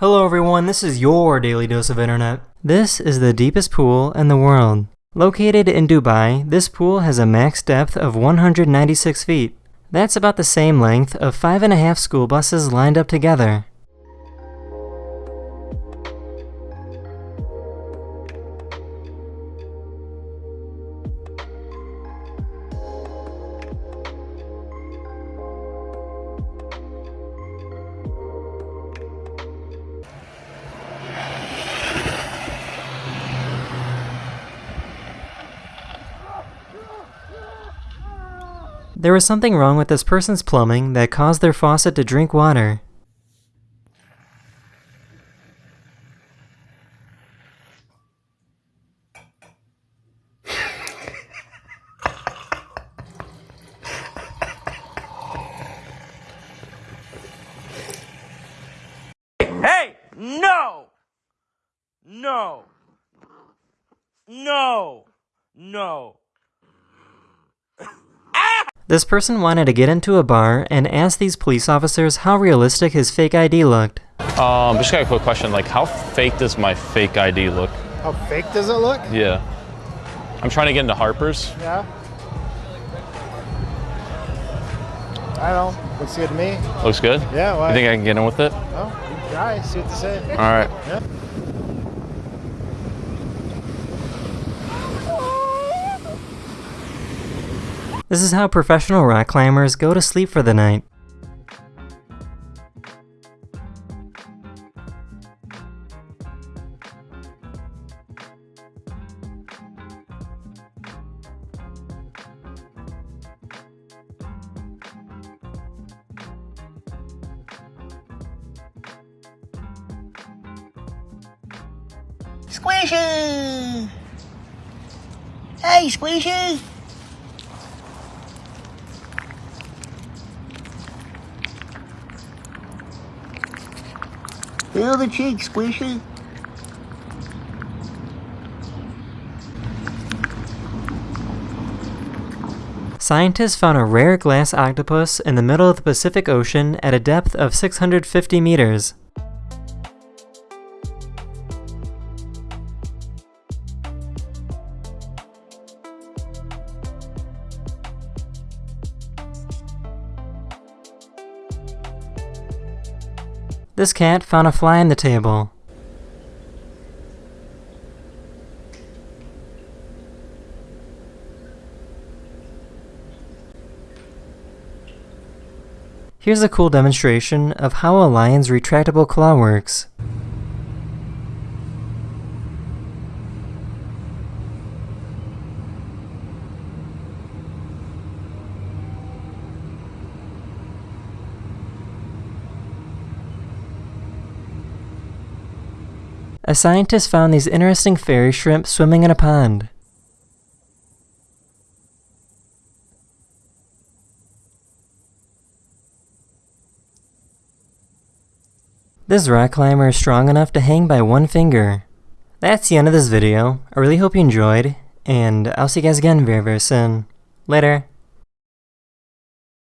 Hello everyone, this is your daily dose of internet. This is the deepest pool in the world. Located in Dubai, this pool has a max depth of 196 feet. That's about the same length of five and a half school buses lined up together. There was something wrong with this person's plumbing that caused their faucet to drink water. Hey! No! No! No! No! This person wanted to get into a bar and asked these police officers how realistic his fake ID looked. Um, just got a quick question. Like, how fake does my fake ID look? How fake does it look? Yeah. I'm trying to get into Harper's. Yeah. I don't know. Looks good to me. Looks good. Yeah, why? You think I can get in with it? Oh, you can try. See what they say. All right. Yeah. This is how professional rock climbers go to sleep for the night. Squishy! Hey, Squishy! Feel the cheek, Squishy. Scientists found a rare glass octopus in the middle of the Pacific Ocean at a depth of 650 meters. This cat found a fly on the table. Here's a cool demonstration of how a lion's retractable claw works. A scientist found these interesting fairy shrimp swimming in a pond. This rock climber is strong enough to hang by one finger. That's the end of this video. I really hope you enjoyed, and I'll see you guys again very very soon. Later.